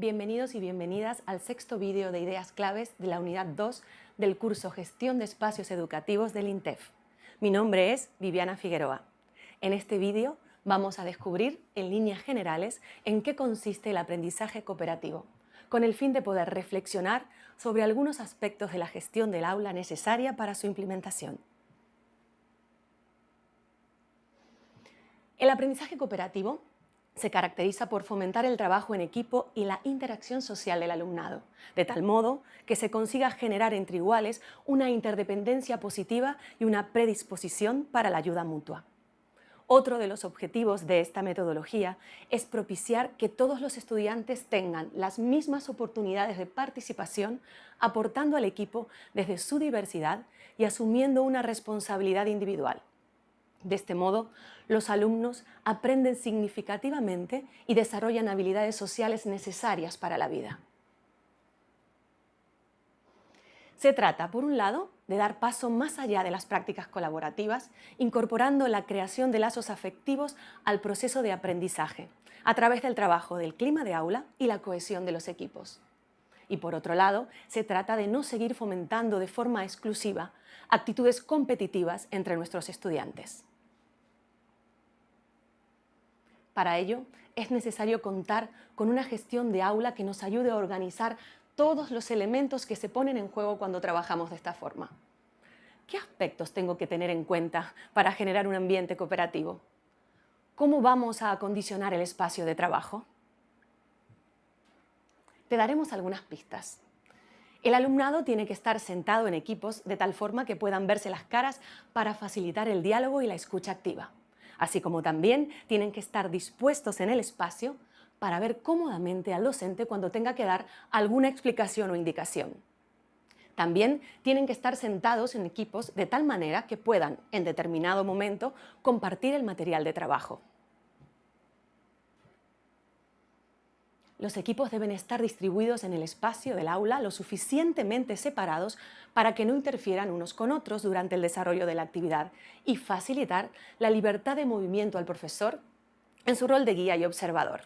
Bienvenidos y bienvenidas al sexto vídeo de ideas claves de la unidad 2 del curso Gestión de Espacios Educativos del INTEF. Mi nombre es Viviana Figueroa. En este vídeo vamos a descubrir, en líneas generales, en qué consiste el aprendizaje cooperativo, con el fin de poder reflexionar sobre algunos aspectos de la gestión del aula necesaria para su implementación. El aprendizaje cooperativo se caracteriza por fomentar el trabajo en equipo y la interacción social del alumnado, de tal modo que se consiga generar entre iguales una interdependencia positiva y una predisposición para la ayuda mutua. Otro de los objetivos de esta metodología es propiciar que todos los estudiantes tengan las mismas oportunidades de participación, aportando al equipo desde su diversidad y asumiendo una responsabilidad individual. De este modo, los alumnos aprenden significativamente y desarrollan habilidades sociales necesarias para la vida. Se trata, por un lado, de dar paso más allá de las prácticas colaborativas, incorporando la creación de lazos afectivos al proceso de aprendizaje, a través del trabajo del clima de aula y la cohesión de los equipos. Y por otro lado, se trata de no seguir fomentando de forma exclusiva actitudes competitivas entre nuestros estudiantes. Para ello, es necesario contar con una gestión de aula que nos ayude a organizar todos los elementos que se ponen en juego cuando trabajamos de esta forma. ¿Qué aspectos tengo que tener en cuenta para generar un ambiente cooperativo? ¿Cómo vamos a acondicionar el espacio de trabajo? Te daremos algunas pistas. El alumnado tiene que estar sentado en equipos de tal forma que puedan verse las caras para facilitar el diálogo y la escucha activa así como también tienen que estar dispuestos en el espacio para ver cómodamente al docente cuando tenga que dar alguna explicación o indicación. También tienen que estar sentados en equipos de tal manera que puedan, en determinado momento, compartir el material de trabajo. Los equipos deben estar distribuidos en el espacio del aula lo suficientemente separados para que no interfieran unos con otros durante el desarrollo de la actividad y facilitar la libertad de movimiento al profesor en su rol de guía y observador.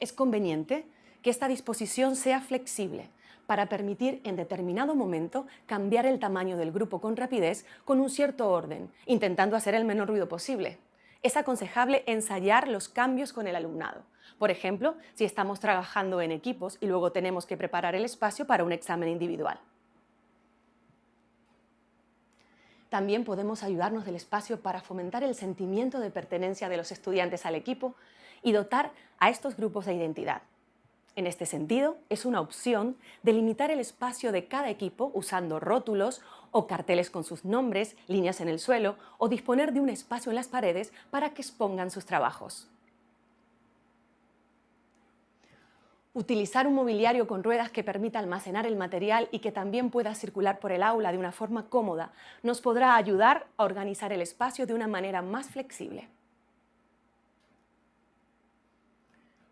Es conveniente que esta disposición sea flexible para permitir en determinado momento cambiar el tamaño del grupo con rapidez con un cierto orden, intentando hacer el menor ruido posible es aconsejable ensayar los cambios con el alumnado. Por ejemplo, si estamos trabajando en equipos y luego tenemos que preparar el espacio para un examen individual. También podemos ayudarnos del espacio para fomentar el sentimiento de pertenencia de los estudiantes al equipo y dotar a estos grupos de identidad. En este sentido, es una opción delimitar el espacio de cada equipo usando rótulos o carteles con sus nombres, líneas en el suelo o disponer de un espacio en las paredes para que expongan sus trabajos. Utilizar un mobiliario con ruedas que permita almacenar el material y que también pueda circular por el aula de una forma cómoda nos podrá ayudar a organizar el espacio de una manera más flexible.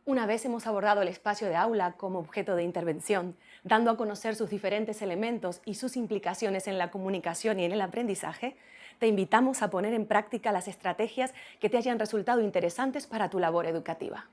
Una vez hemos abordado el espacio de aula como objeto de intervención, dando a conocer sus diferentes elementos y sus implicaciones en la comunicación y en el aprendizaje, te invitamos a poner en práctica las estrategias que te hayan resultado interesantes para tu labor educativa.